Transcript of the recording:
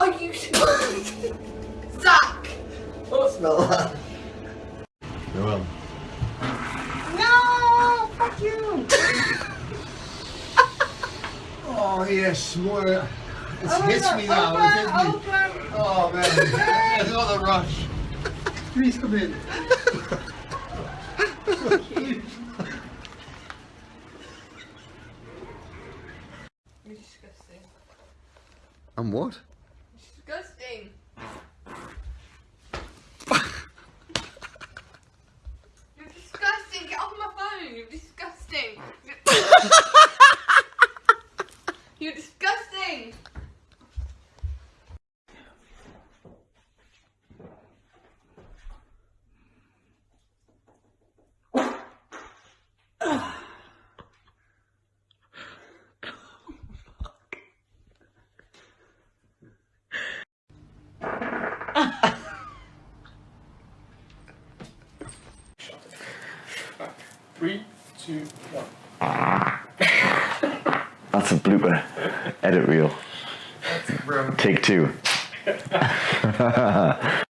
Are you Zach? Oh, smell that. Go on. No! Fuck you! Oh yes, more. It's Oh, hits me now. open, It's hit me. open. Oh man, it's not a rush. Please come in. You're disgusting. And what? Disgusting. You're disgusting. Get off my phone. You're disgusting. You're disgusting. Three, two, one. That's a blooper. Edit reel. Take two.